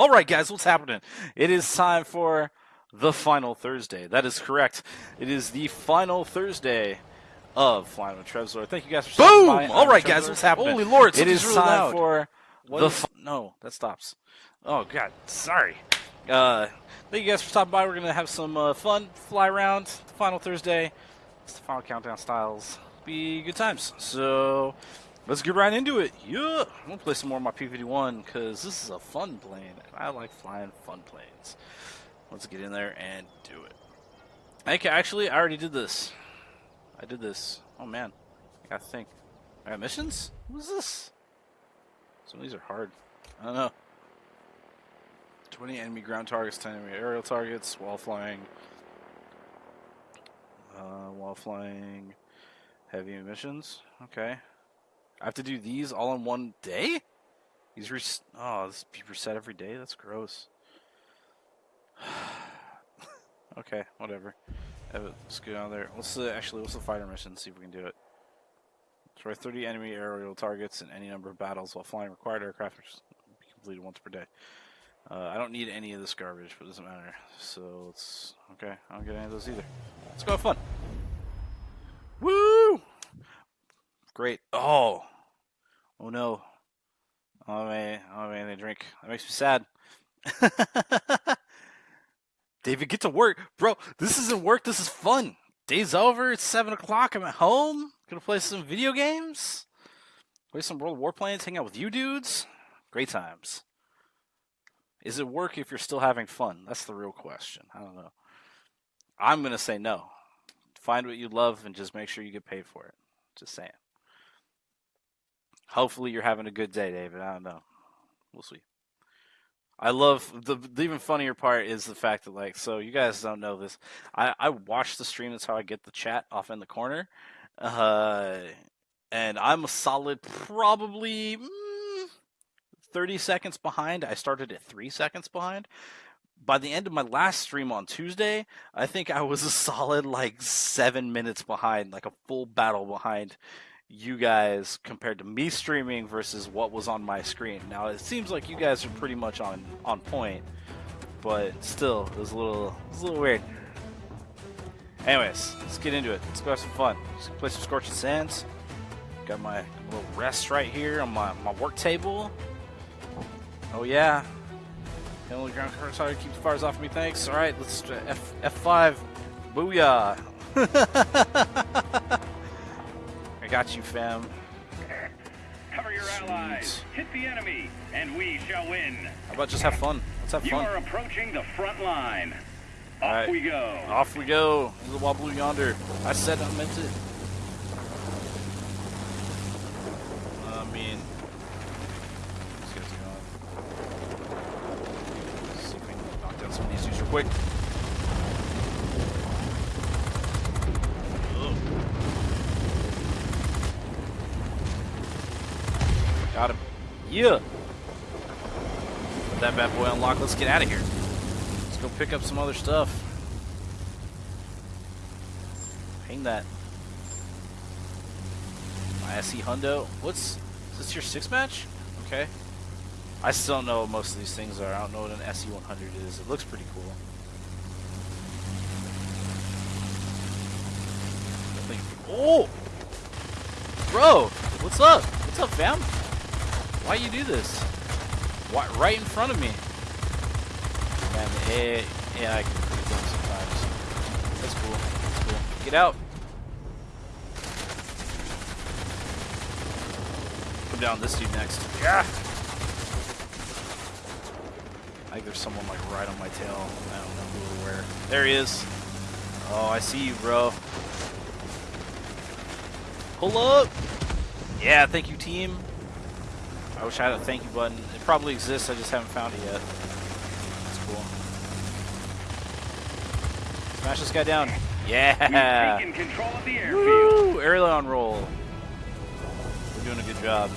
Boom! All right, guys, what's happening? It is time for the final Thursday. That is correct. It is the final Thursday of Flying with Trevzor. Thank you guys for stopping by. Boom! I'm All right, Trevzor. guys, what's happening? Holy Lord, it is really time loud. for What the is- no. That stops. Oh God, sorry. Uh, thank you guys for stopping by. We're gonna have some uh, fun, fly around. The final Thursday. It's the final countdown styles. Be good times. So let's get right into it. Yeah, I'm gonna play some more of my P51 because this is a fun plane. and I like flying fun planes. Let's get in there and do it. Okay, actually, I already did this. I did this. Oh man, I gotta think. I got missions. What is this? Some of these are hard. I don't know. 20 enemy ground targets, 10 enemy aerial targets while flying. Uh, while flying heavy missions. Okay. I have to do these all in one day? These res- oh, this be reset every day? That's gross. okay, whatever. Have Let's go down there. What's the actually? What's the fighter mission? See if we can do it. Destroy 30 enemy aerial targets in any number of battles while flying required aircraft, which be completed once per day. Uh, I don't need any of this garbage, but it doesn't matter. So let's. Okay, I don't get any of those either. Let's go have fun. Woo! Great. Oh. Oh no. Oh man. Oh man. They drink. That makes me sad. David, get to work, bro. This isn't work. This is fun. Day's over. It's seven o'clock. I'm at home. Gonna play some video games. Play some World of Warplanes. Hang out with you dudes. Great times. Is it work if you're still having fun? That's the real question. I don't know. I'm gonna say no. Find what you love and just make sure you get paid for it. Just saying. Hopefully you're having a good day, David. I don't know. We'll see. I love the, the even funnier part is the fact that like so you guys don't know this. I I watch the stream. That's how I get the chat off in the corner. Uh, and I'm a solid probably mm, 30 seconds behind. I started at three seconds behind. By the end of my last stream on Tuesday, I think I was a solid like seven minutes behind, like a full battle behind you guys compared to me streaming versus what was on my screen. Now it seems like you guys are pretty much on on point, but still, it was a little it was a little weird. Anyways, let's get into it. Let's go have some fun. Let's play some Scorching Sands. Got my little rest right here on my, my work table. Oh yeah. Only ground current sorry to keep the fires off me, thanks. Alright, let's F F5. Booyah. Got you, fam. Cover your Sweet. allies. Hit the enemy, and we shall win. How about just have fun? Let's have You fun. are approaching the front line. Off right. we go. Off we go. The wobbly yonder. I said I meant it. I mean, let's. See if we can knock down some of these dudes real quick. Got him. Yeah. That bad boy unlocked. Let's get out of here. Let's go pick up some other stuff. Hang that. My SE Hundo. What's is this your six match? Okay. I still don't know what most of these things are. I don't know what an SE 100 is. It looks pretty cool. Oh, bro, what's up? What's up, fam? Why you do this? Why right in front of me? Man, the AI, AI can pretty dumb sometimes. That's cool. That's cool. Get out. Come down this dude next. Yeah. I think there's someone like right on my tail. I don't know who or where. There he is. Oh, I see you, bro. Pull up. Yeah, thank you, team. I wish I had a thank you button. It probably exists. I just haven't found it yet. That's cool. Smash this guy down. Yeah. We've taken control of the airfield. Woo! On roll. We're doing a good job.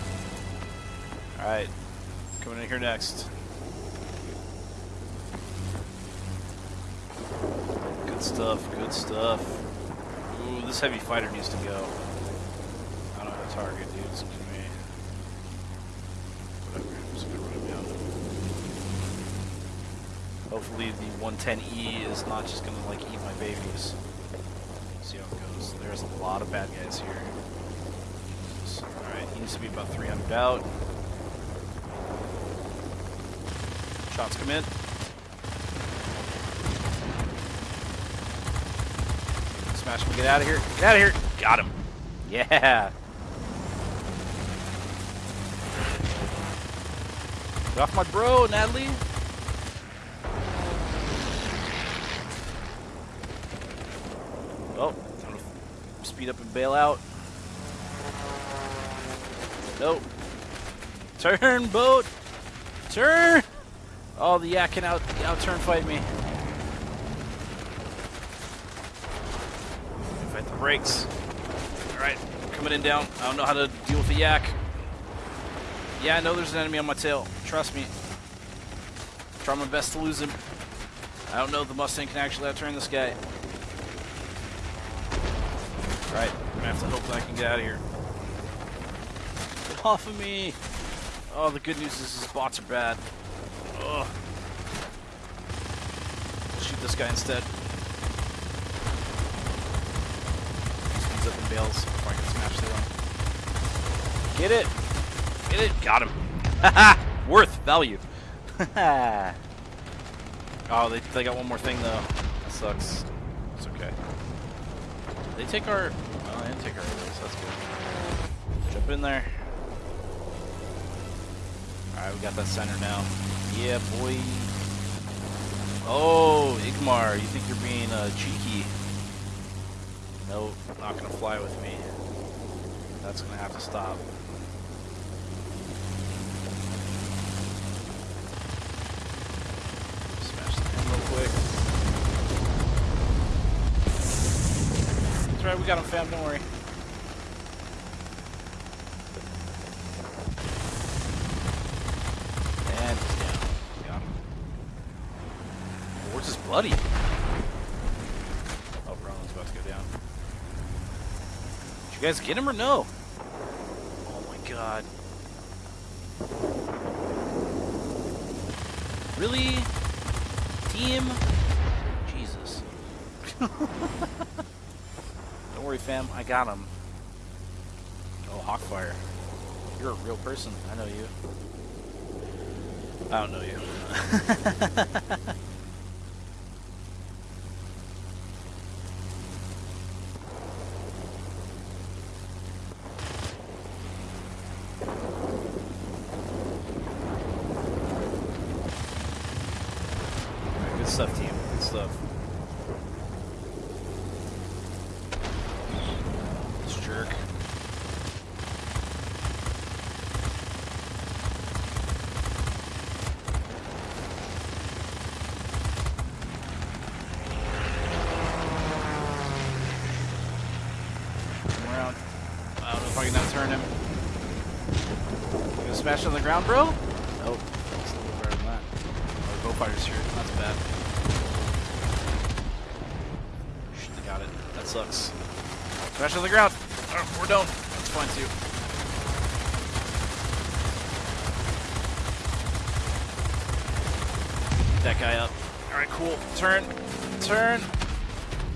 Alright. Coming in here next. Good stuff, good stuff. Ooh, this heavy fighter needs to go. I don't have a target, dude. It's gonna be. Whatever. I'm just gonna run him down. Hopefully the 110E is not just gonna like eat my babies. See how it goes. There's a lot of bad guys here. Alright, he needs to be about 300 out. Shots come in. Smash him, get out of here. Get out of here. Got him. Yeah. Get off my bro, Natalie. Oh, I'm gonna speed up and bail out. Nope. Turn, boat. Turn. Oh, the yak can out out turn fight me. Fight the brakes. All right, coming in down. I don't know how to deal with the yak. Yeah, I know there's an enemy on my tail. Trust me. Try my best to lose him. I don't know if the Mustang can actually outturn this guy. Right, I'm gonna have to hope that I can get out of here. Get off of me! Oh, the good news is his bots are bad. Ugh. Shoot this guy instead. Speeds up and bails before I can smash through him. Get it! Get it! Got him! Haha! Worth value! oh, they, they got one more thing though. That sucks. It's okay. They take our. Oh, they take our arrows. That's good. Jump in there. Alright, we got that center now. Yeah, boy. Oh, Igmar, you think you're being uh, cheeky? Nope, not gonna fly with me. That's gonna have to stop. Smash the pin real quick. That's right, we got him, fam. Don't worry. And he's down. Got him. Where's his buddy? Oh, Ronald's about to go down. Did you guys get him or no? Oh my god. Really? Team? Jesus. Don't worry, fam. I got him. Oh, Hawkfire. You're a real person. I know you. I don't know you. Alright, Good stuff, team. Good stuff. This jerk. Come around. I don't know if I can outurn him. You gonna smash on the ground, bro? Nope. It's a little better than that. Oh, Go Fighter's here. That's bad. Got it. That sucks. Smash on the ground. Oh, we're done. That's fine too. Get that guy up. Alright, cool. Turn. Turn.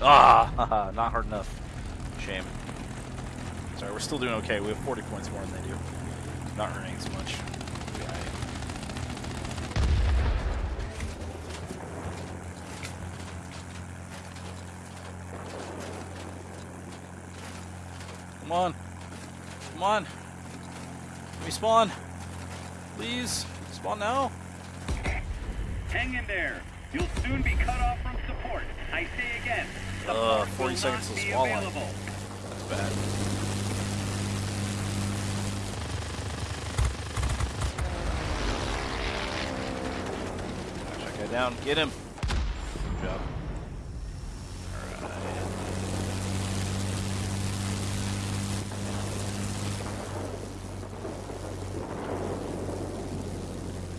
Ah, not hard enough. Shame. Sorry, we're still doing okay. We have 40 points more than they do. Not earning as much. Yeah. Come on. Come on. Let me spawn. Please. Spawn now. Hang in there. You'll soon be cut off from support. I say again. Uh, 40 seconds to available. That's bad. Smash that guy down. Get him. Good job. Alright.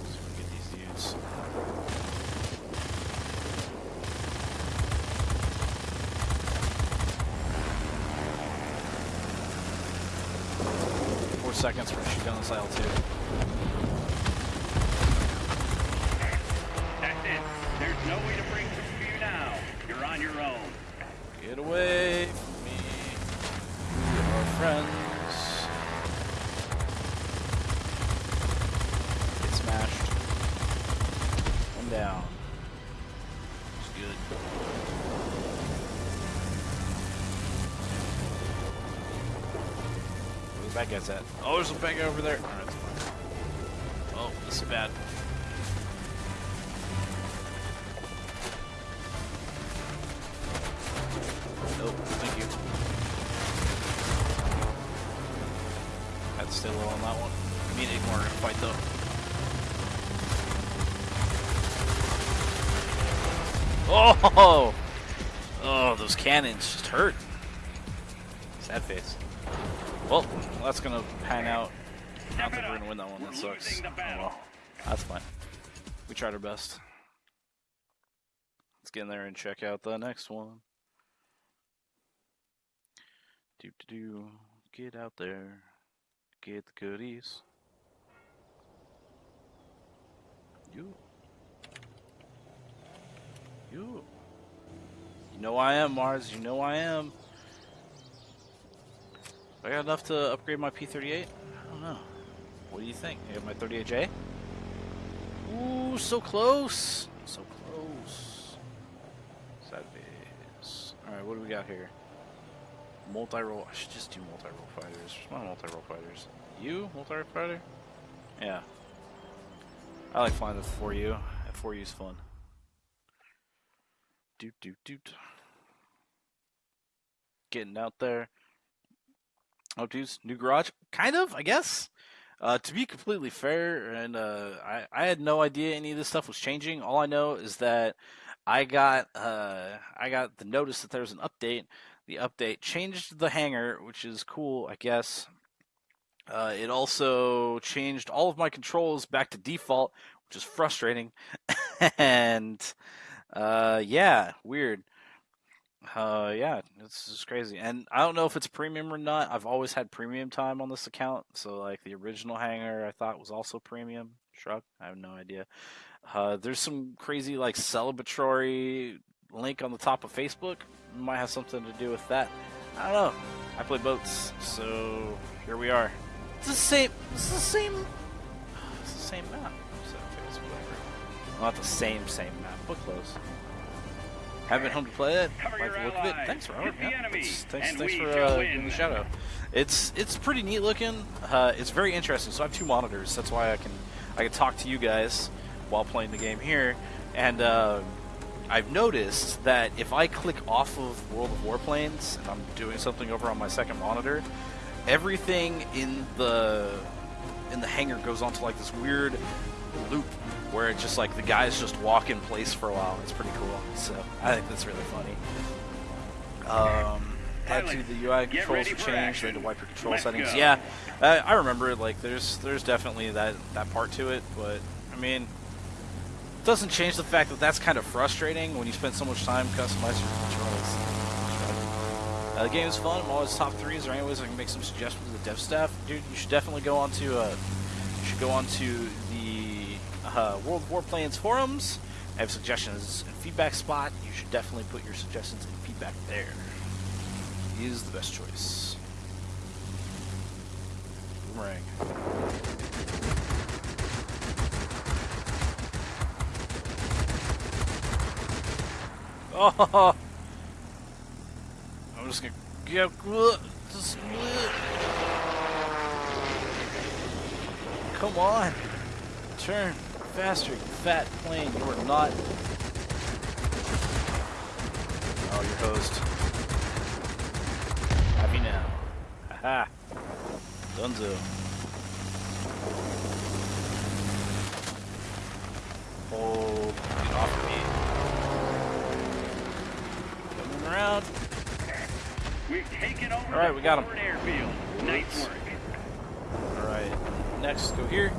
See if we can get these dudes. Four seconds for shoot down this aisle too. The guys at? Oh, there's a bad guy over there. Fine. Oh, this is bad. Nope, thank you. Had to stay low on that one. Me and Igmar are fight though. Oh! Oh, those cannons just hurt. Best. Let's get in there and check out the next one. Do do do. Get out there. Get the goodies. You. You. You know I am, Mars. You know I am. I got enough to upgrade my P38? I don't know. What do you think? I got my 38J? Ooh, so close. So close. Face. Alright, what do we got here? Multi-role. I should just do multi-role fighters. Where's my multi-role fighters? You? Multi-role fighter? Yeah. I like flying the 4U. That 4U is fun. Doot doot doot. Getting out there. Oh, dudes, new garage? Kind of, I guess. Uh, to be completely fair, and uh, I, I had no idea any of this stuff was changing. All I know is that I got uh, I got the notice that there was an update. The update changed the hangar, which is cool, I guess. Uh, it also changed all of my controls back to default, which is frustrating. and uh, yeah, weird. Uh, yeah, it's just crazy, and I don't know if it's premium or not. I've always had premium time on this account, so like the original hangar, I thought was also premium. Shrug, I have no idea. Uh, there's some crazy like celebratory link on the top of Facebook. Might have something to do with that. I don't know. I play boats, so here we are. It's the same. It's the same. It's the same map. So I guess whatever. Not the same same map, but close. Haven't been home to play it. Like the look of it. Thanks, Robert. Yeah, thanks, thanks, thanks for uh, giving the shout out. It's it's pretty neat looking. Uh, it's very interesting. So I have two monitors. That's why I can I can talk to you guys while playing the game here. And uh, I've noticed that if I click off of World of Warplanes and I'm doing something over on my second monitor, everything in the in the hangar goes onto like this weird loop where it's just like the guys just walk in place for a while. It's pretty cool. So I think that's really funny. Um, had to the UI controls ready were for changed. action. They had to wipe your control Let's settings. go. Yeah, uh, I remember. Like, there's there's definitely that that part to it, but I mean, it doesn't change the fact that that's kind of frustrating when you spend so much time customizing your controls. Uh, the game is fun. I'm always top three. Is there any ways I can make some suggestions to the dev staff? Dude, you should definitely go on to uh, you should go on to the uh, World of Warplanes forums. I have suggestions and feedback spot. You should definitely put your suggestions and feedback there. He is the best choice. Boomerang. Oh! I'm just gonna get just Come on! Turn faster, you fat plane. You are not. Oh, you're hosed. Happy now. Haha. Dunzo. Hold. Get off of me. Coming around. We've taken over All right, the we got forward airfield. Nice work. Alright. Next, go here.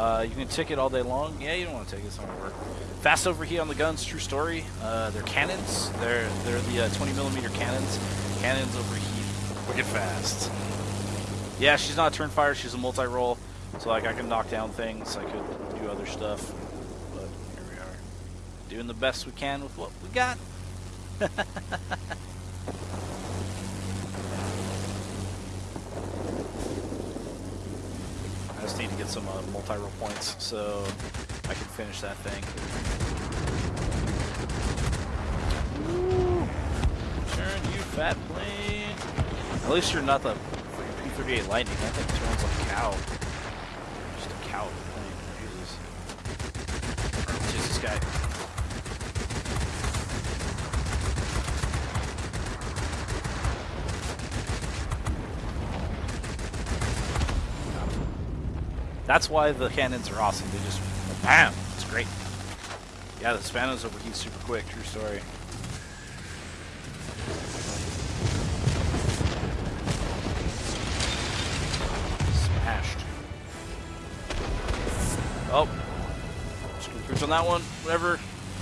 Uh, you can tick it all day long. Yeah, you don't want to take it. It's not work. Fast overheat on the guns. True story. Uh, they're cannons. They're they're the uh, 20 millimeter cannons. Cannons overheat wicked fast. Yeah, she's not a turn fire. She's a multi-role. So like I can knock down things. I could do other stuff. But here we are, doing the best we can with what we got. just need to get some uh, multi-role points so I can finish that thing. Turn, you fat plane. At least you're not the P-38 Lightning. That thing turns like a cow. Just a cow plane. Jesus. Jesus, this guy. That's why the cannons are awesome. They just bam. It's great. Yeah, the Spanos overheat super quick. True story. Smashed. Oh. Screw cruise on that one. Whatever.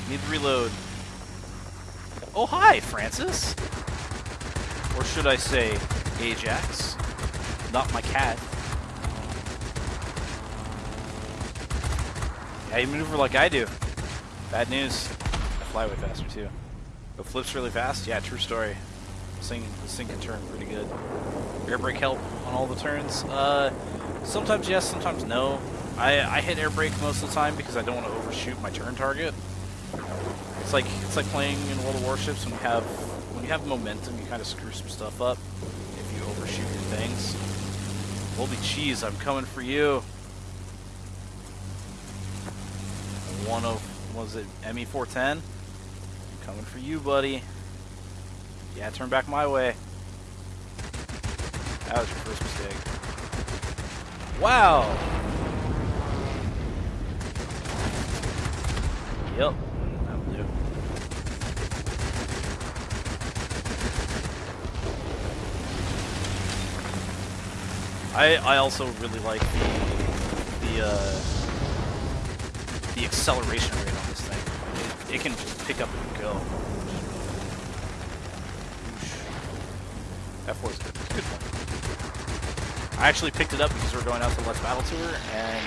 Need to reload. Oh, hi, Francis. Or should I say, Ajax. Not my cat. Yeah, you maneuver like I do. Bad news. I fly way faster too. It flips really fast. Yeah, true story. This thing can turn pretty good. Air brake help on all the turns. Uh, sometimes yes, sometimes no. I, I hit air brake most of the time because I don't want to overshoot my turn target. It's like it's like playing in World of Warships when you have when you have momentum, you kind of screw some stuff up if you overshoot your things. Holy cheese, I'm coming for you. Was it ME 410? Coming for you, buddy. Yeah, turn back my way. That was your first mistake. Wow. Yep. Do. I I also really like the the uh the acceleration rate on this. It, can just pick up and go. F4 is good. Good one. I actually picked it up because we're going out to Let's Battle Tour, and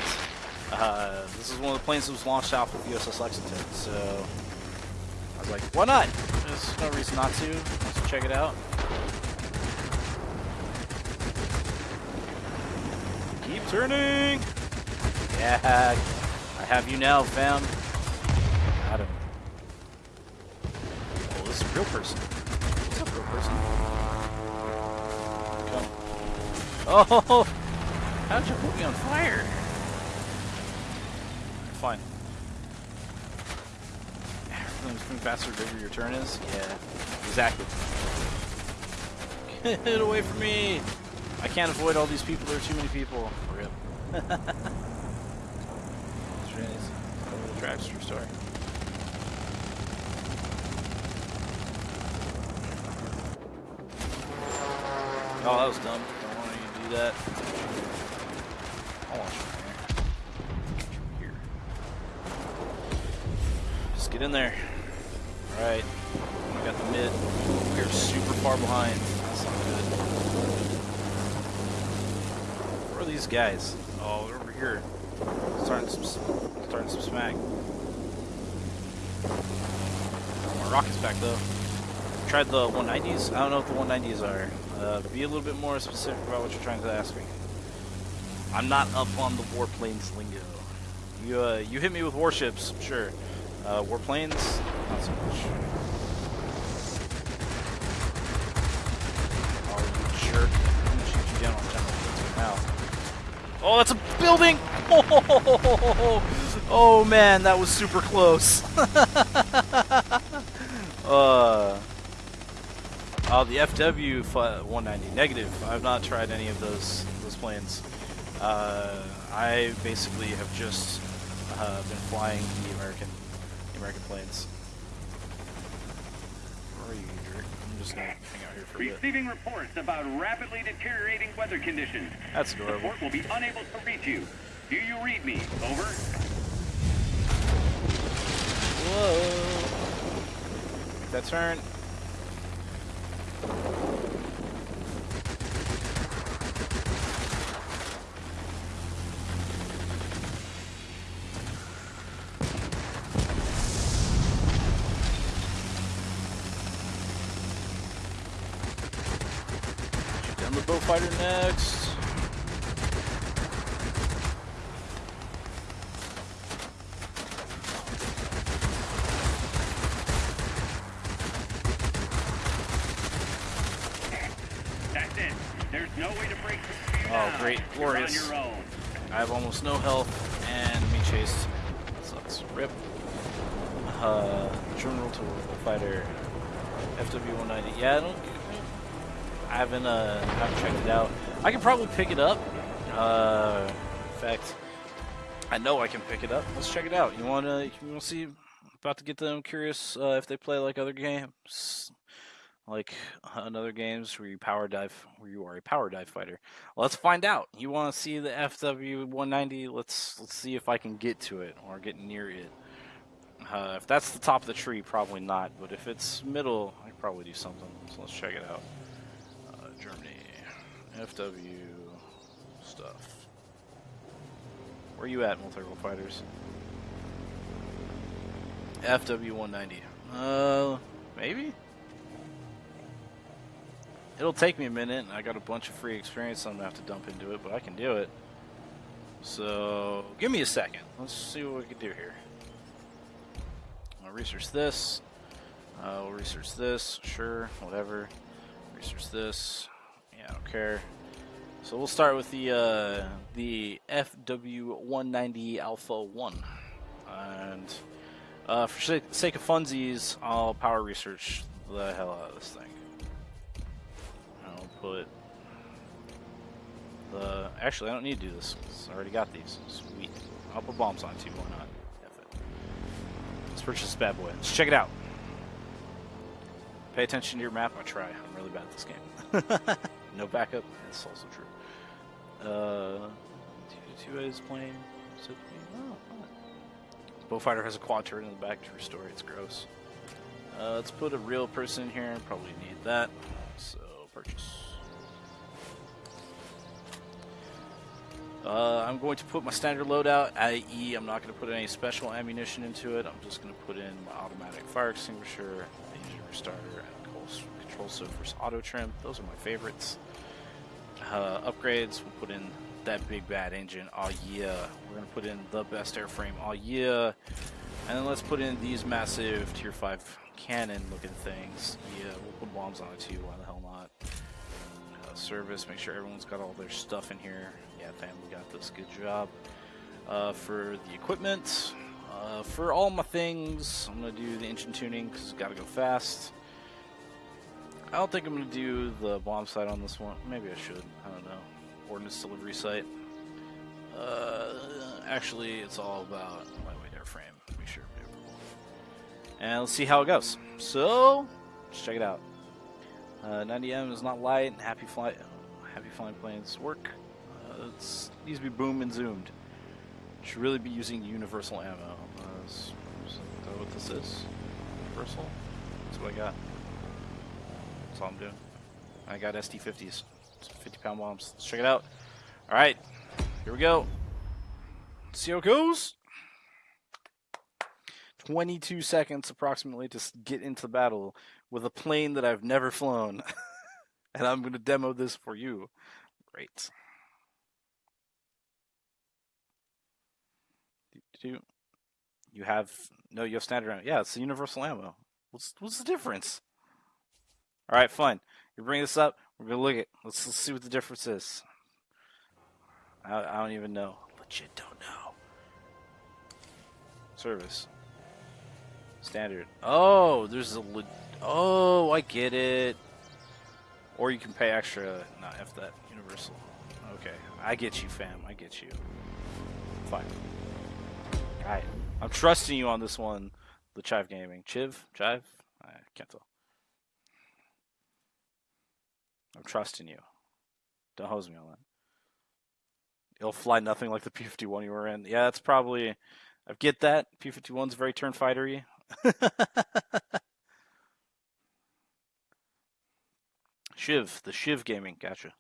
uh, this is one of the planes that was launched off of USS Lexington, so I was like, why not? There's no reason not to. Let's check it out. Keep turning! Yeah, I have you now, fam. Adam. Oh, this is a real person. What's up, real person? Come. Oh! How'd you put me on fire? Fine. Everything's moving faster the bigger your turn is? Yeah, exactly. Get away from me! I can't avoid all these people, there are too many people. For real. Over the tracks, true story. Oh, that was dumb. Don't want you to do that. I want you here. Here. Just get in there. Alright. We got the mid. We are super far behind. That's not good. Where are these guys? Oh, they're over here. Starting some, starting some smack. Oh, my rocket's back though. Tried the 190s. I don't know what the 190s are. Uh, be a little bit more specific about what you're trying to ask me. I'm not up on the warplanes lingo. You uh, you hit me with warships, sure. Uh, warplanes, not so much. Oh, you jerk! I'm gonna shoot you down on general now. Oh, that's a building! Oh, oh man, that was super close. uh, oh, the FW 190 negative. I've not tried any of those those planes. Uh, I basically have just uh, been flying the American the American planes. Where are you, jerk? I'm just gonna hang out here for a bit. Receiving reports about rapidly deteriorating weather conditions. That's adorable. Support will be unable to reach you. Do you read me? Over. Whoa. That turn. Shoot down the Beaufighter next. No health and me chase Sucks. Rip. Uh, General Tool Fighter. FW190. Yeah, I don't. I haven't uh haven't checked it out. I can probably pick it up. Uh, in fact, I know I can pick it up. Let's check it out. You wanna you wanna see? About to get them curious uh, if they play like other games, like another games where you power dive, where you are a power dive fighter. Let's find out. You want to see the FW 190? Let's let's see if I can get to it or get near it. Uh, if that's the top of the tree, probably not. But if it's middle, I probably do something. So let's check it out. Uh, Germany, FW stuff. Where you at, multi-role fighters? FW 190. Uh, maybe. It'll take me a minute, and I got a bunch of free experience I'm gonna have to dump into it, but I can do it. So, give me a second. Let's see what we can do here. I'll research this. Uh, we'll research this. Sure, whatever. Research this. Yeah, I don't care. So we'll start with the uh, the FW190 Alpha 1. And uh, for sake of funsies, I'll power research the hell out of this thing. Put the. Actually, I don't need to do this. I already got these. Sweet. I'll put bombs on too. Why not? Let's purchase this bad boy. Let's check it out. Pay attention to your map. I try. I'm really bad at this game. no backup. That's also true. Uh, two, two is playing. So, oh, fun. Beaufighter has a quad turret in the back to restore. It's gross. Uh, let's put a real person in here. Probably need that. So purchase. Uh, I'm going to put my standard loadout, i.e., I'm not going to put any special ammunition into it. I'm just going to put in my automatic fire extinguisher, engine restarter, and control, surface auto trim. Those are my favorites. Uh, upgrades, we'll put in that big bad engine. Oh yeah, we're going to put in the best airframe. Oh yeah. And then let's put in these massive tier 5 cannon looking things. Yeah, we'll put bombs on it too. Why the hell not? Uh, service, make sure everyone's got all their stuff in here. Yeah, fam, we got this. Good job. Uh, for the equipment, uh, for all my things, I'm going to do the engine tuning because it's got to go fast. I don't think I'm going to do the bomb sight on this one. Maybe I should. I don't know. Ordnance delivery sight. Uh, actually, it's all about lightweight airframe. Make sure maneuverable. And let's see how it goes. So, let's check it out. Uh, 90M is not light. Happy flight. Happy flying planes work. It needs to be boom and zoomed. Should really be using universal ammo. Uh, is that what this is? Universal? That's what I got. That's all I'm doing. I got SD50s. 50 pound bombs. Let's check it out. Alright. Here we go. See how it goes. 22 seconds approximately to get into the battle with a plane that I've never flown. and I'm going to demo this for you. Great. Do- You have no, you have standard ammo. Yeah, it's the universal ammo. What's what's the difference? All right, fine. You bring this up. We're gonna look at. Let's, let's see what the difference is. I, I don't even know. Legit don't know. Service. Standard. Oh, there's a. Oh, I get it. Or you can pay extra. Not F that. Universal. Okay, I get you, fam. I get you. Fine. Alright. I'm trusting you on this one. The Chive Gaming. Chiv? Chive? I can't tell. I'm trusting you. Don't hose me on that. It'll fly nothing like the P51 you were in. Yeah, that's probably. I get that. P51's very turn fightery. Shiv, the Shiv Gaming. Gotcha.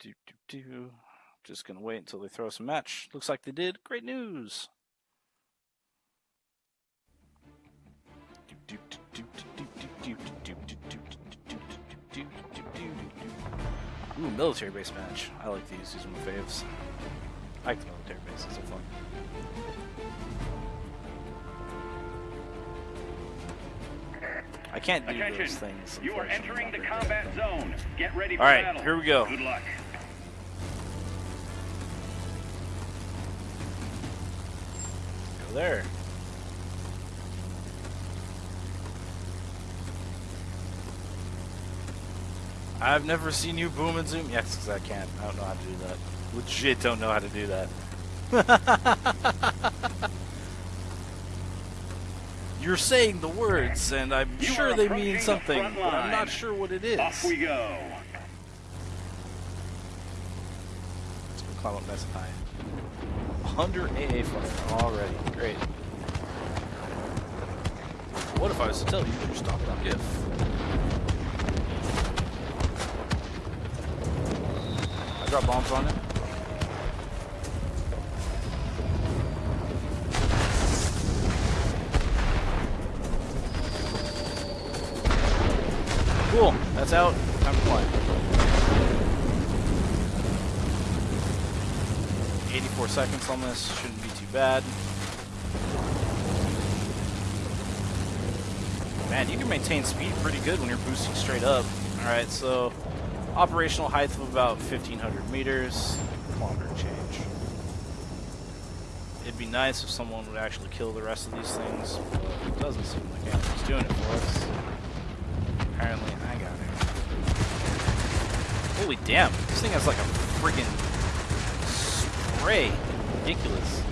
Do, do, do. Just going to wait until they throw us a match. Looks like they did. Great news. Ooh, military base match. I like these. These are my faves. I like the military bases. They're fun. I can't do Attention. those things. You are entering the combat zone. Get ready All right, battle. here we go. Good luck. Go there. I've never seen you boom and zoom. Yes, because I can't. I don't know how to do that. Legit don't know how to do that. You're saying the words, and I'm You sure they mean something, front but I'm not sure what it is. Off we go. Let's go climb up nice and high. 100 AA fire already. Great. What if I was to tell you you're stopped on GIF? I drop bombs on it. Cool. That's out. Time to fly. 84 seconds on this. Shouldn't be too bad. Man, you can maintain speed pretty good when you're boosting straight up. Alright, so operational height of about 1500 meters. Kilometer change. It'd be nice if someone would actually kill the rest of these things, but it doesn't seem like anyone's doing it for us. Apparently, I got it. Holy damn, this thing has like a freaking spray. Ridiculous.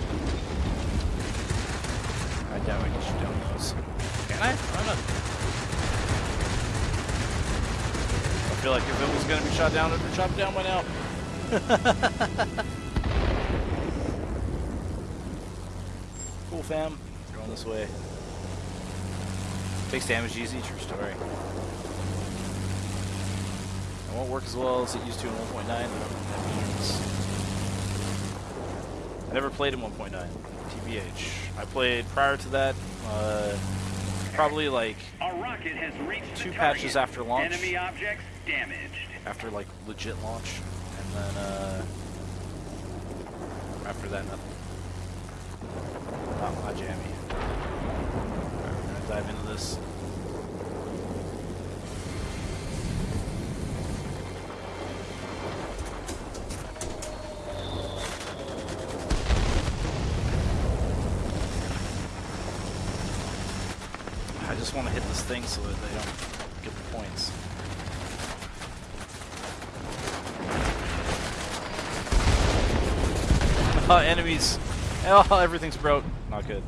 I doubt I can shoot down those. Can I? I don't know. I feel like if it was going to be shot down, it would be shot down by now. cool, fam. Going this way. Takes damage easy, true story. It won't work as well as it used to in 1.9. I never played in 1.9, TBH. I played prior to that, uh, probably like rocket has reached Two patches after launch. Enemy objects damaged. after like legit launch, and then uh, after that nothing. Not, not jammy. Alright, we're gonna dive into this. I just want to hit this thing so that they don't get the points. Uh, enemies. Oh, everything's broke. Not good.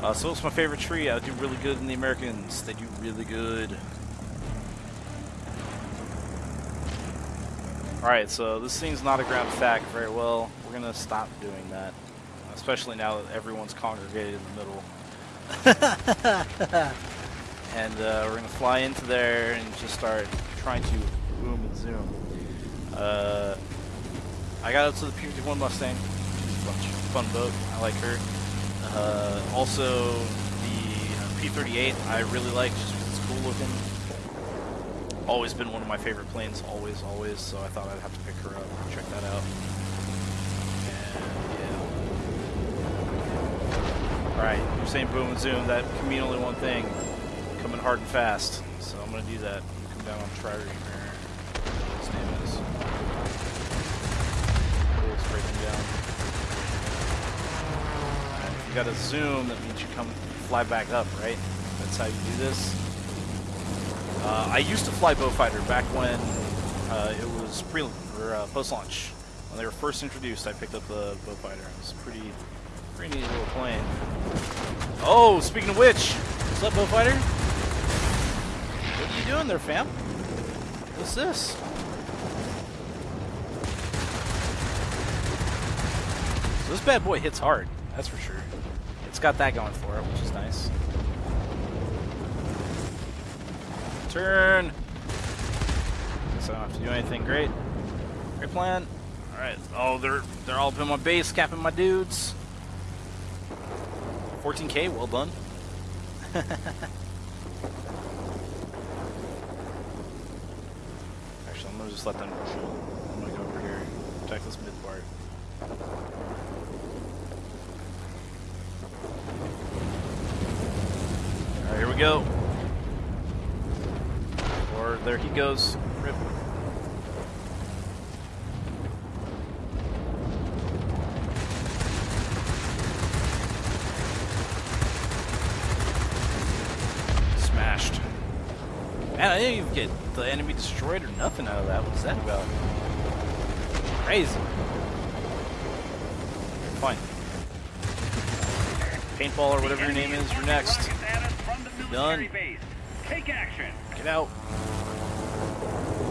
Uh, so it's my favorite tree. I do really good in the Americans. They do really good. Alright, so this thing's not a ground attack very well. We're gonna stop doing that. Especially now that everyone's congregated in the middle. and uh, we're gonna fly into there and just start trying to boom and zoom. Uh, I got up to the P-51 Mustang. A fun boat. I like her. Uh, also, the P-38 I really like just because it's cool looking. Always been one of my favorite planes, always, always. So I thought I'd have to pick her up and check that out. Alright, you're saying boom and zoom. That can mean only one thing. Coming hard and fast. So I'm to do that. I'm gonna come down on Tri-Reamer. His name is. Cool, spray him down. And if you got to zoom, that means you come fly back up, right? That's how you do this. Uh, I used to fly Beaufighter back when uh, it was pre or uh, post-launch. When they were first introduced, I picked up the Beaufighter. It was pretty, pretty neat little plane. Oh, speaking of which, what's up, Beaufighter? What are you doing there, fam? What's this? So this bad boy hits hard, that's for sure. It's got that going for it, which is nice. Turn! Guess I don't have to do anything great. Great plan. Alright. Oh, they're they're all up in my base, capping my dudes. 14k, well done. Actually, I'm gonna just let them shoot. I'm gonna go over here, protect this mid part. Alright, here we go. Or there he goes. Rip. Smashed. Man, I didn't even get the enemy destroyed or nothing out of that. What's that about? Crazy. Fine. Paintball or whatever your name is, you're next. Done. Take action. Get out.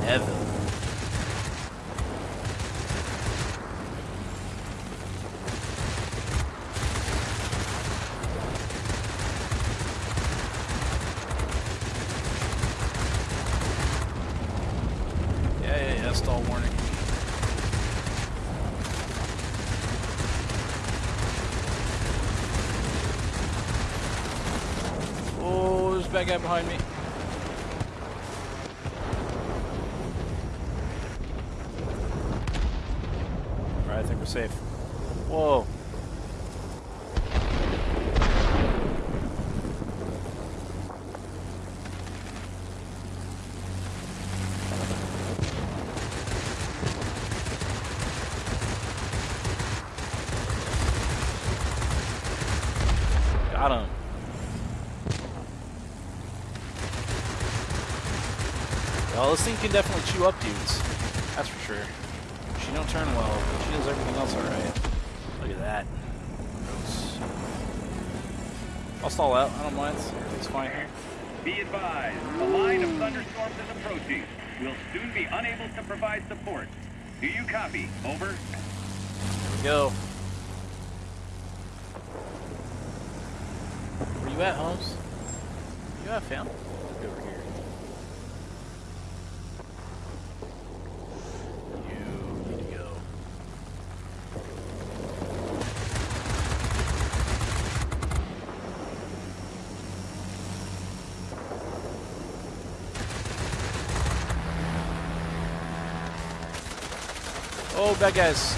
Evan. Yeah, yeah, yeah, stall warning. Oh, there's a bad guy behind me. Alright, I think we're safe. Whoa. Got him. Well, this thing can definitely chew up dudes. That's for sure. She don't turn well, but she does everything else alright. Look at that. Gross. I'll stall out. I don't mind. Everything's fine here. Be advised, a line of thunderstorms is approaching. We'll soon be unable to provide support. Do you copy? Over. Here we go. Where you at, Holmes? You at, fam? Over here. You need to go. Guys.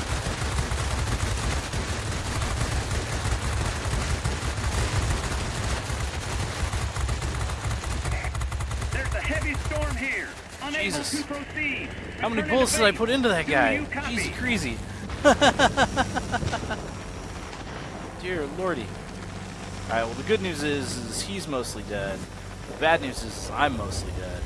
There's a heavy storm here. Unable Jesus. to proceed. How many bullets did I put into that guy? Jeez, crazy. Dear lordy. Alright, well the good news is, is he's mostly dead. The bad news is I'm mostly dead.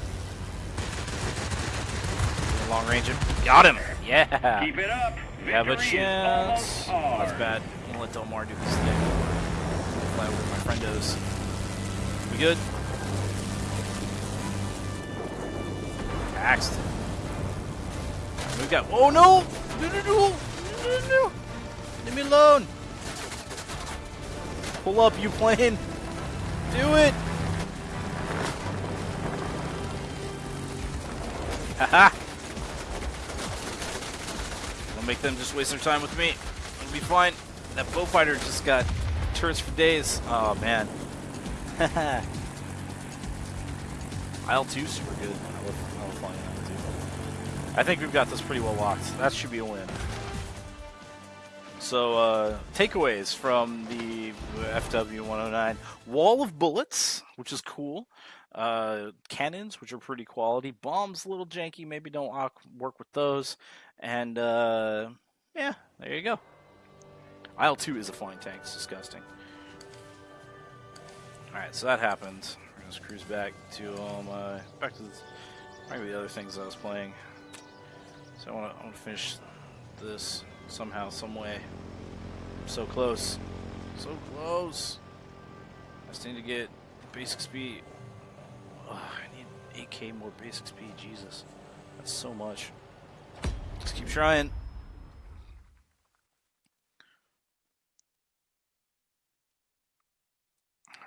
Long range. Got him! Yeah! Keep it up. We have a chance. Oh, that's bad. I'm gonna let Delmar do his thing. Fly over my friendos. We good? Axed. We got. Oh no! No no no! No no no! Leave me alone! Pull up, you plane! Do it! Haha! Don't make them just waste their time with me. It'll be fine. That Beaufighter just got turrets for days. Oh man. IL2 super good. I love, I love flying IL2. I think we've got this pretty well locked. That should be a win. So, uh, takeaways from the FW109 Wall of Bullets, which is cool. Uh, cannons, which are pretty quality. Bombs, a little janky. Maybe don't work with those. And, uh, yeah, there you go. IL2 is a flying tank. It's disgusting. Alright, so that happened. We're gonna cruise back to, um, uh, back to the, maybe the other things I was playing. So I want to I wanna finish this somehow, some way. So close. So close. I just need to get basic speed. I need 8k more basic speed. Jesus. That's so much. Just keep trying.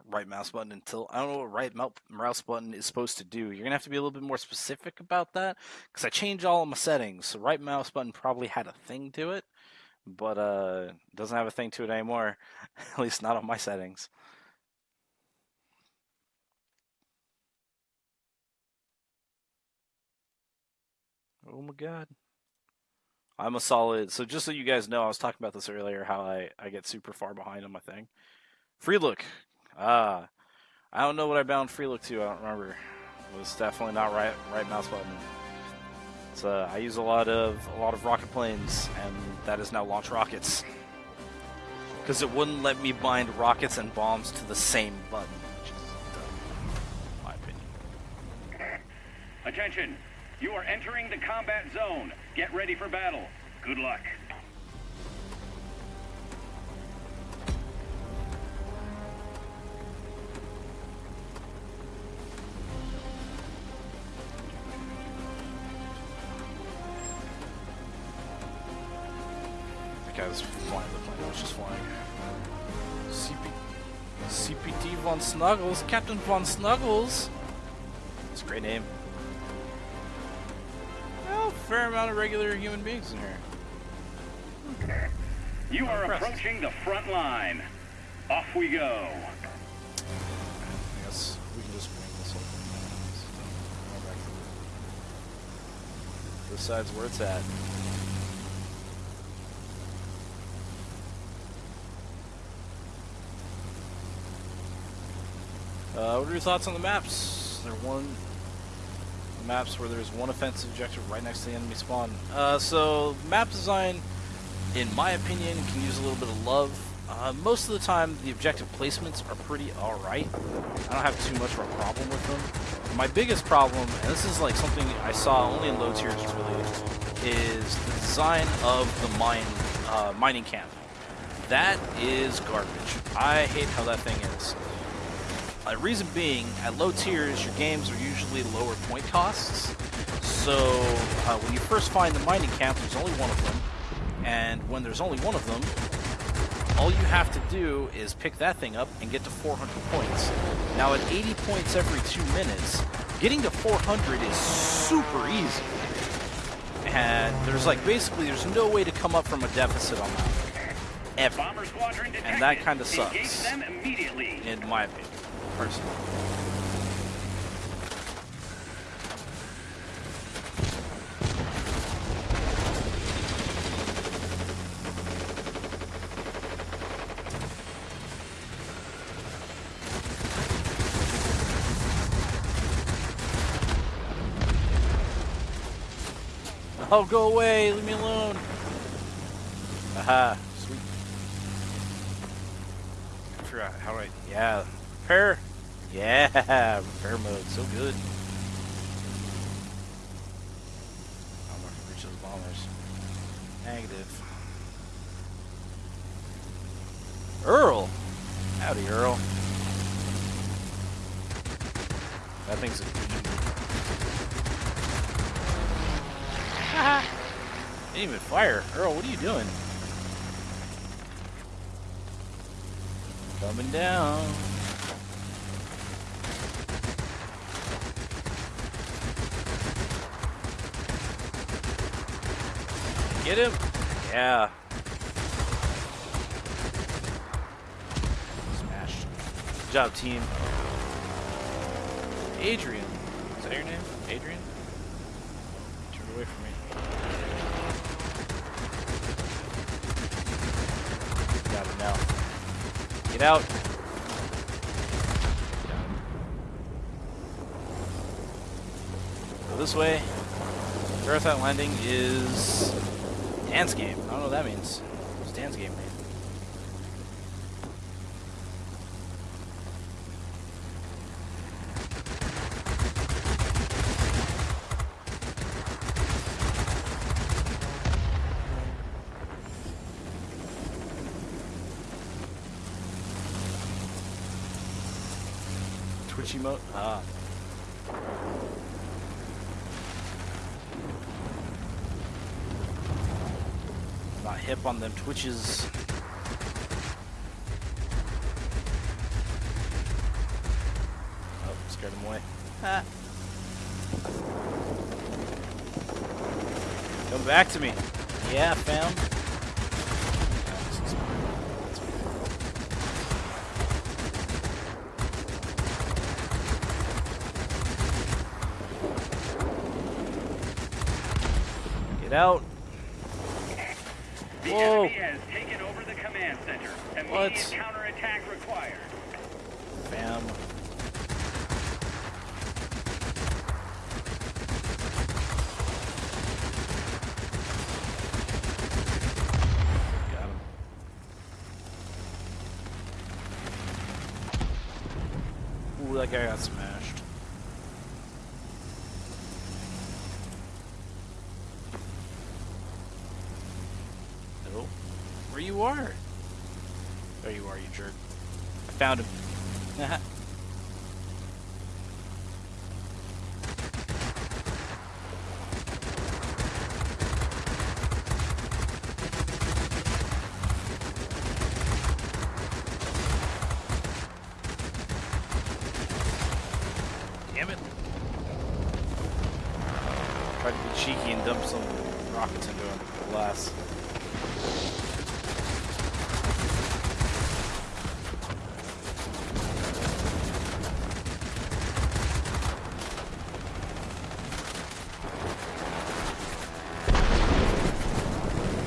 Right mouse button until I don't know what right mouse button is supposed to do. You're gonna have to be a little bit more specific about that because I changed all of my settings. So right mouse button probably had a thing to it, but uh, doesn't have a thing to it anymore. At least not on my settings. Oh my god. I'm a solid. So just so you guys know, I was talking about this earlier. How I I get super far behind on my thing. Free look. Ah, I don't know what I bound free look to. I don't remember. It was definitely not right right mouse button. So uh, I use a lot of a lot of rocket planes, and that is now launch rockets. Because it wouldn't let me bind rockets and bombs to the same button, which is dumb, in my opinion. Attention! You are entering the combat zone. Get ready for battle. Good luck. That guy flying the plane. Was just flying. CP, CPT Von Snuggles, Captain Von Snuggles. It's a great name. Well, fair amount of regular human beings in here. You are Impressed. approaching the front line. Off we go. I guess we can just bring this whole thing back to This side's where it's at. Uh, what are your thoughts on the maps? They're one maps where there's one offensive objective right next to the enemy spawn. Uh, so map design, in my opinion, can use a little bit of love. Uh, most of the time, the objective placements are pretty alright. I don't have too much of a problem with them. My biggest problem, and this is like something I saw only in low tiers really, is the design of the mine uh, mining camp. That is garbage. I hate how that thing is. Uh, reason being, at low tiers, your games are usually lower point costs. So uh, when you first find the mining camp, there's only one of them, and when there's only one of them, all you have to do is pick that thing up and get to 400 points. Now at 80 points every two minutes, getting to 400 is super easy. And there's like basically there's no way to come up from a deficit on that. Ever. Bomber squadron detected. And that kinda sucks. them immediately. in my opinion, personally. Oh, go away! Leave me alone! Aha, sweet. I forgot how do I. Yeah, repair. Yeah, repair mode, so good. I'm gonna reach those bombers. Negative. Earl. Howdy, Earl. That thing's a Didn't even fire. Earl, what are you doing? Coming down. Get him. Yeah. Smashed. Good job, team. Adrian. Is that your name? Adrian? Turn away from me. Got it now. Get out. Go this way. Marathon Landing is Dan's game. I don't know what that means. What's Dan's game mean? Twitch emote? Ah. Not hip is. Oh, scared him away. Ah. Come back to me. Yeah, fam. Ah, this is fine. That's okay. out. The Whoa. enemy has taken over the command center. Immediate What? counterattack required. Bam. Got him. Ooh, that guy got smashed. Hello? Where you are? There you are, you jerk. I found him. Damn it. Tried to be cheeky and dump some rockets into him. Alas.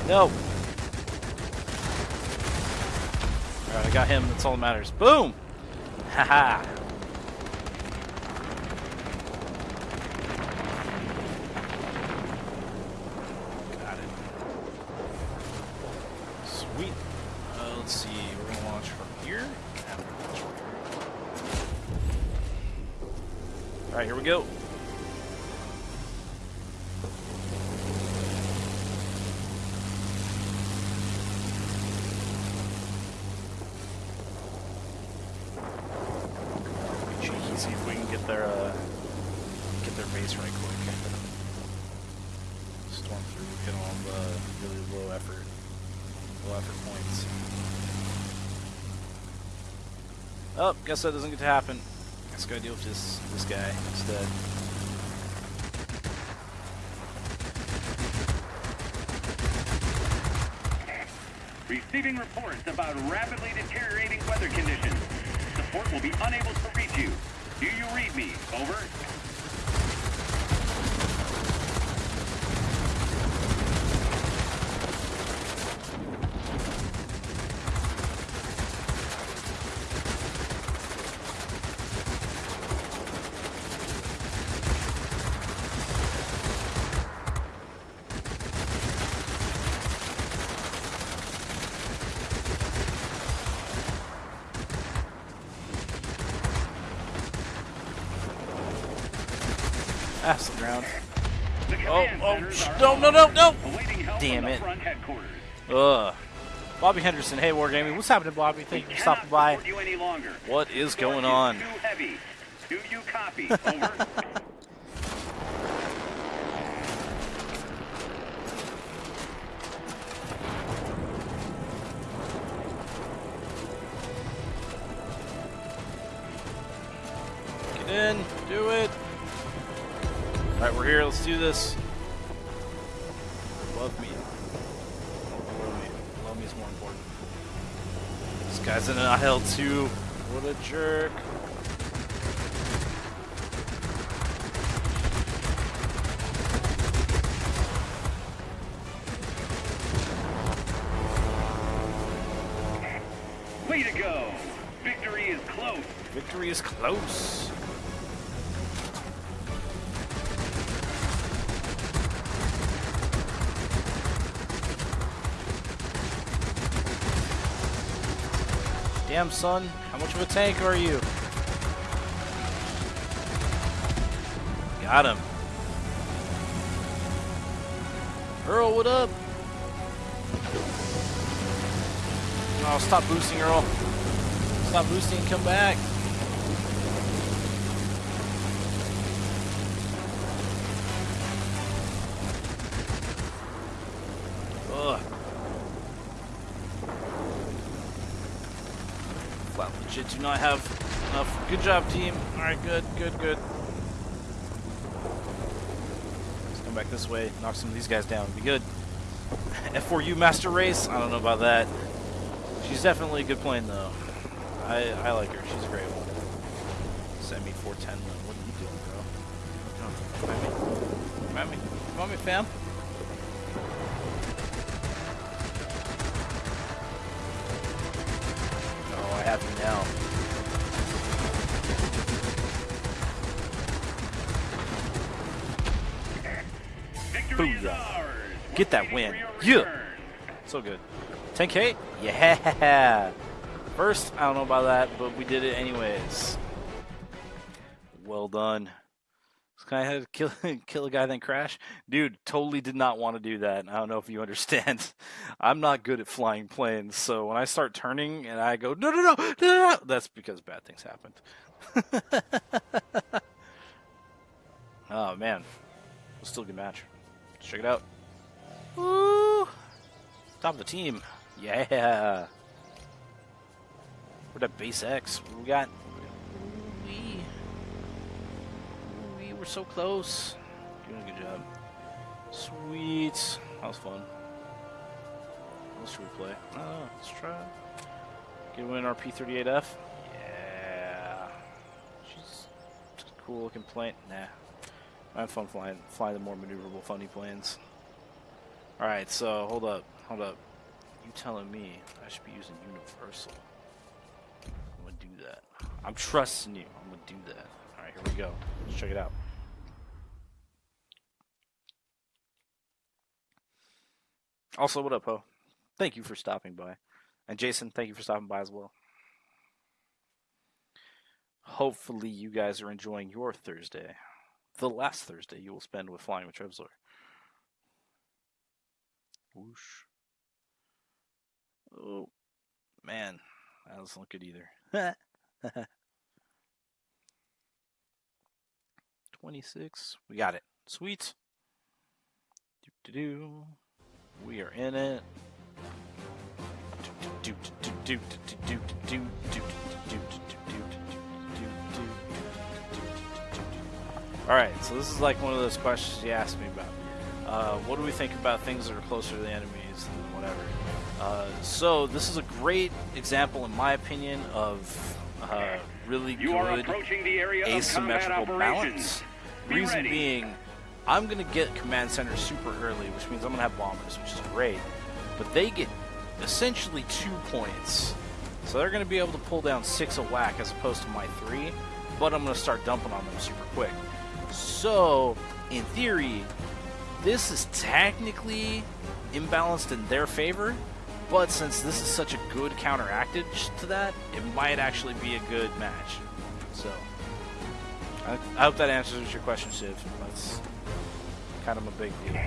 No. Alright, I got him. That's all that matters. Boom! Haha. Guess that doesn't get to happen. Guess gotta deal with this this guy instead. Receiving reports about rapidly deteriorating weather conditions. Support will be unable to reach you. Do you read me? Over. Some ground. The Oh, oh, centers sh- are no, no, no, no! front, awaiting help Damn it. Ugh. Bobby Henderson, hey Wargaming, what's happening, Bobby? Thank you for stopping by. you any longer. What is going on? Do you copy? Over. jerk. Way to go. Victory is close. Victory is close. Damn, son. Much of a tank are you? Got him. Earl, what up? Oh, stop boosting, Earl. Stop boosting and come back. Ugh. Flat legit do not have enough. Good job, team. Alright, good, good, good. Let's come back this way, knock some of these guys down. Be good. F4U Master Race? I don't know about that. She's definitely a good plane, though. I, I like her. She's a great one. Semi 410, though. What are you doing, bro? Come at me. Come at me. Come at me, fam. I have you now. Victory is Booyah. Get that win. Yeah. So good. 10k? Yeah! First, I don't know about that, but we did it anyways. Well done. Guy had to kill, kill a guy then crash? Dude, totally did not want to do that. I don't know if you understand. I'm not good at flying planes, so when I start turning and I go, no, no, no, no, no, that's because bad things happened. oh, man. It was still a good match. Let's check it out. Woo! Top of the team. Yeah. We're at base X. What we got? Were so close. Doing a good job. Sweet. That was fun. What else should we play? Oh, let's try. Get a win our P38F. Yeah. She's a cool looking plane. Nah. I have fun flying flying the more maneuverable, funny planes. Alright, so hold up, hold up. You telling me I should be using Universal? I'm gonna do that. I'm trusting you. I'm gonna do that. Alright, here we go. Let's check it out. Also, what up, Ho? Thank you for stopping by. And Jason, thank you for stopping by as well. Hopefully, you guys are enjoying your Thursday. The last Thursday you will spend with Flying with Trevzor. Whoosh. Oh, man. That doesn't look good either. 26. We got it. Sweet. Do do do. We are in it. Alright, so this is like one of those questions you asked me about. Uh, what do we think about things that are closer to the enemies and whatever? Uh, so this is a great example, in my opinion, of uh, really you good asymmetrical balance. Reason being, I'm gonna get command center super early, which means I'm gonna have bombers, which is great. But they get essentially two points, so they're gonna be able to pull down six a whack as opposed to my three. But I'm gonna start dumping on them super quick. So, in theory, this is technically imbalanced in their favor. But since this is such a good counteractage to that, it might actually be a good match. So, I, I hope that answers your question, Shiv. That's kind of a big deal.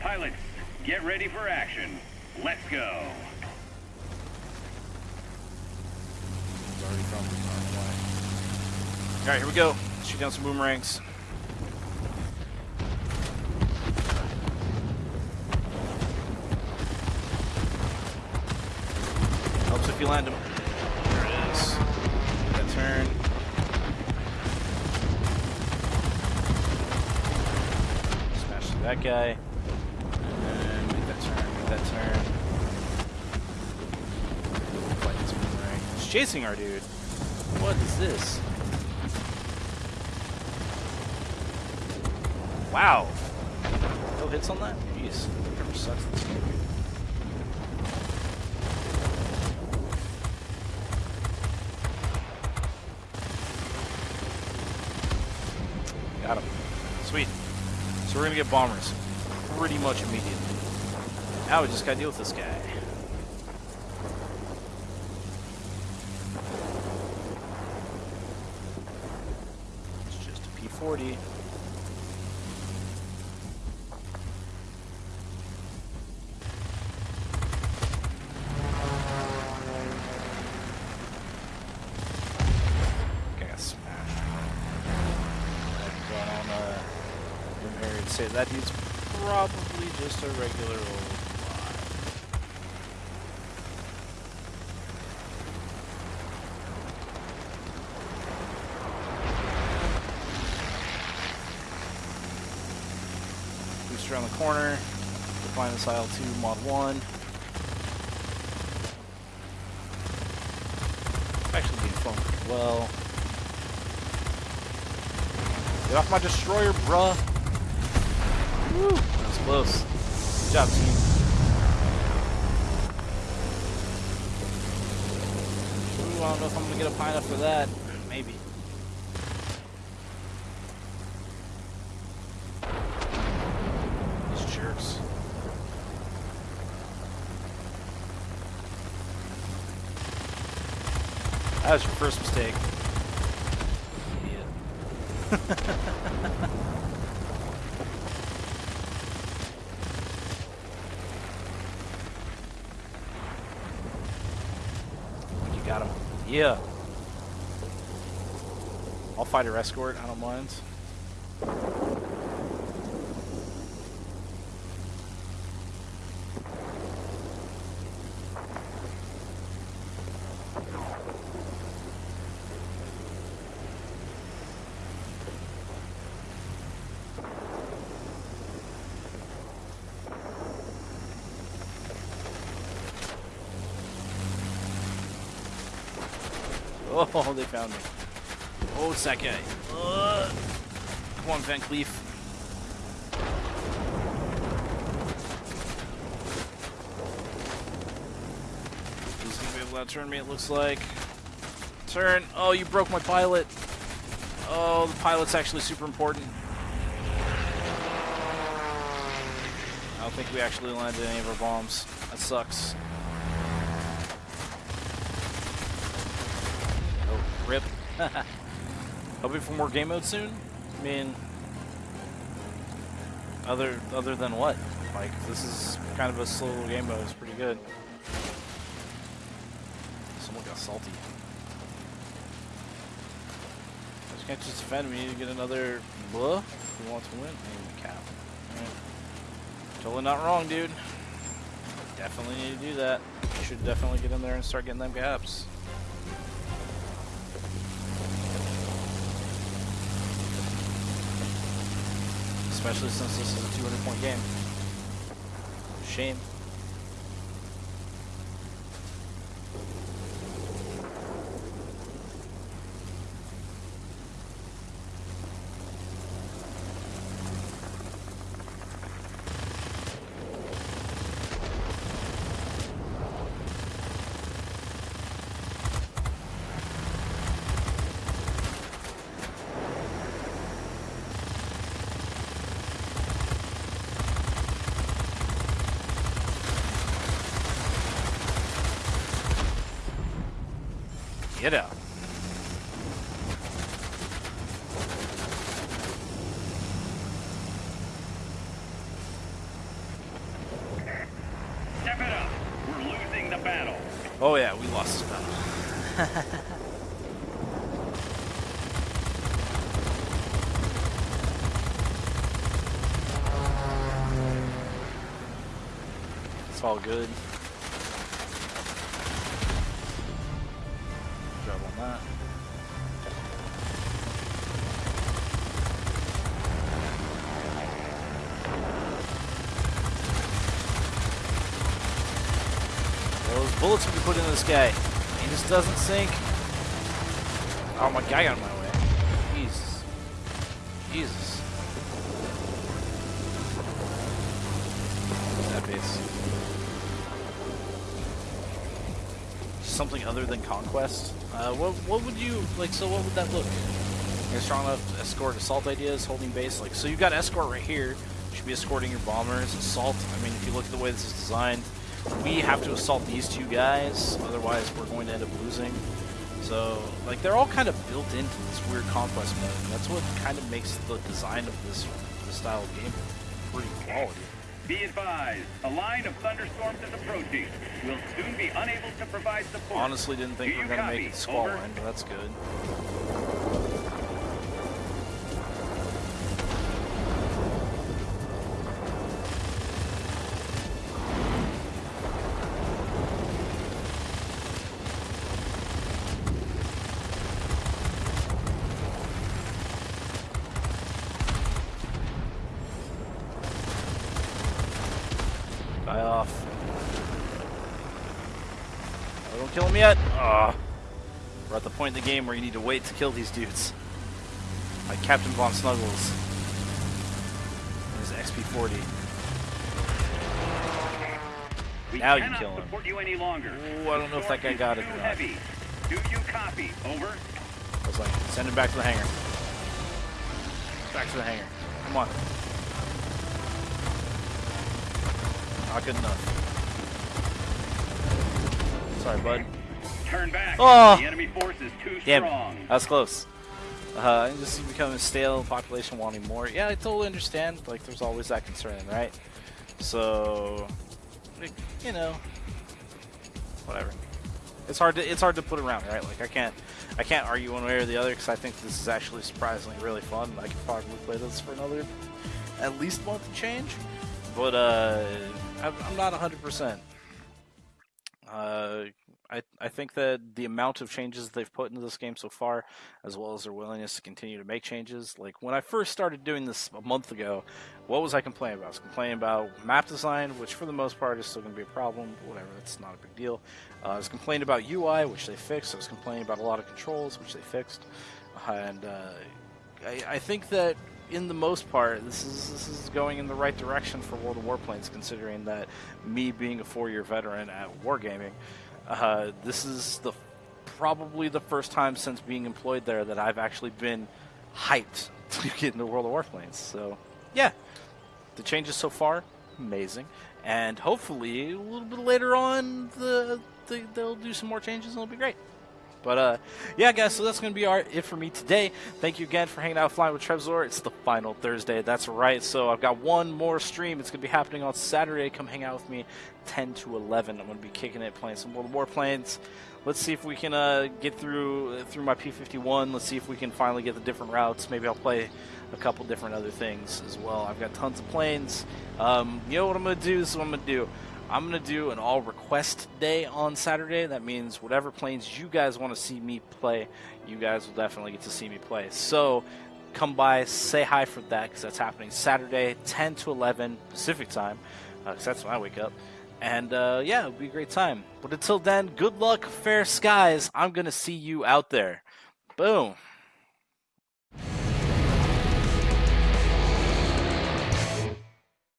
Pilots, get ready for action. Let's go. It's already from All right, here we go. Shoot down some boomerangs. Helps if you land them. There it is. That turn. Smash through that guy. And make that turn, make that turn. Fight this boomerang. It's chasing our dude. What is this? Wow. No hits on that? Jeez. Sucks this game. Got him. Sweet. So we're gonna get bombers pretty much immediately. Now we just gotta deal with this guy. It's just a P40. Okay, I got smashed. I've gone on uh, Boom Harry and say that dude's probably just a regular old. Boost around the corner. Find this IL2 mod 1. Actually being flown pretty well. Get off my destroyer, bruh. Woo, that was close. Job, team. Ooh, I don't know if I'm gonna get a pine up for that. Maybe. These jerks. That was your first mistake. Idiot. You got him. Yeah. I'll fight her escort. I don't mind. Oh, they found me. Oh, it's that guy. Uh, come on, Van Cleef. He's gonna be able to turn me, it looks like. Turn. Oh, you broke my pilot. Oh, the pilot's actually super important. I don't think we actually landed any of our bombs. That sucks. Oh, rip. Hoping for more game mode soon. I mean, other other than what? Like this is kind of a slow little game mode. It's pretty good. Someone got salty. I just can't just defend me Need to get another blah. Who wants to win? Maybe cap. Alright. Totally not wrong, dude. Definitely need to do that. Should definitely get in there and start getting them gaps. Especially since this is a 200 point game. Shame. Get out. Step it up. We're losing the battle. Oh yeah, we lost this battle. it's all good. Job on that. Those bullets we put into this guy. He just doesn't sink. Oh, my guy got my Something other than conquest. Uh, what what would you like? So what would that look? You're strong enough to escort assault ideas, holding base. Like so, you've got escort right here. You should be escorting your bombers. Assault. I mean, if you look at the way this is designed, we have to assault these two guys. Otherwise, we're going to end up losing. So, like, they're all kind of built into this weird conquest mode. And that's what kind of makes the design of this, this style of game pretty quality. Be advised, a line of thunderstorms is approaching. We'll soon be unable to provide support. Honestly, didn't think we were gonna make it squall line, but that's good. Point in the game where you need to wait to kill these dudes. Like Captain Von Snuggles. and His XP40. We Now you kill him. you any longer. Ooh, I don't know if that guy got it or not. heavy. Do you copy? Over. I was like, send him back to the hangar. Back to the hangar. Come on. Not good enough. Sorry, bud. Turn back. Oh! The enemy force is too Damn, strong. that was close. Uh, this is becoming stale, population wanting more. Yeah, I totally understand. Like, there's always that concern, right? So, like, you know, whatever. It's hard to it's hard to put around, right? Like, I can't I can't argue one way or the other because I think this is actually surprisingly really fun. I could probably play this for another at least month and change, but uh, I'm I'm not 100. percent uh, I I think that the amount of changes they've put into this game so far, as well as their willingness to continue to make changes. Like when I first started doing this a month ago, what was I complaining about? I was complaining about map design, which for the most part is still going to be a problem. Whatever, it's not a big deal. Uh, I was complaining about UI, which they fixed. I was complaining about a lot of controls, which they fixed. And uh, I, I think that in the most part, this is this is going in the right direction for World of Warplanes, considering that me being a four-year veteran at Wargaming, uh, this is the probably the first time since being employed there that I've actually been hyped to get into World of Warplanes. So, yeah, the changes so far, amazing, and hopefully a little bit later on, the, the they'll do some more changes and it'll be great. But uh, yeah, guys, so that's going to be our it for me today. Thank you again for hanging out flying with Trevzor. It's the final Thursday. That's right. So I've got one more stream. It's going to be happening on Saturday. Come hang out with me 10 to 11. I'm going to be kicking it, playing some World of Warplanes. Let's see if we can uh, get through through my P51. Let's see if we can finally get the different routes. Maybe I'll play a couple different other things as well. I've got tons of planes. Um, you know what I'm going to do? This is what I'm going to do. I'm going to do an all request day on Saturday. That means whatever planes you guys want to see me play, you guys will definitely get to see me play. So come by, say hi for that because that's happening Saturday, 10 to 11 Pacific time, because that's when I wake up. And uh, yeah, it'll be a great time. But until then, good luck, fair skies. I'm going to see you out there. Boom.